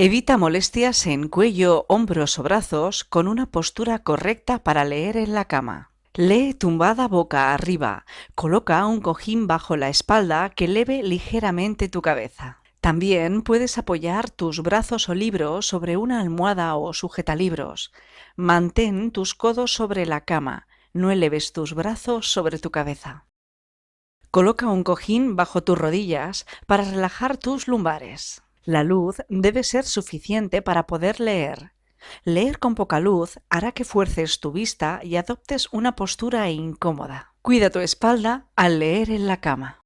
Evita molestias en cuello, hombros o brazos con una postura correcta para leer en la cama. Lee tumbada boca arriba. Coloca un cojín bajo la espalda que leve ligeramente tu cabeza. También puedes apoyar tus brazos o libros sobre una almohada o sujetalibros. Mantén tus codos sobre la cama. No eleves tus brazos sobre tu cabeza. Coloca un cojín bajo tus rodillas para relajar tus lumbares. La luz debe ser suficiente para poder leer. Leer con poca luz hará que fuerces tu vista y adoptes una postura incómoda. Cuida tu espalda al leer en la cama.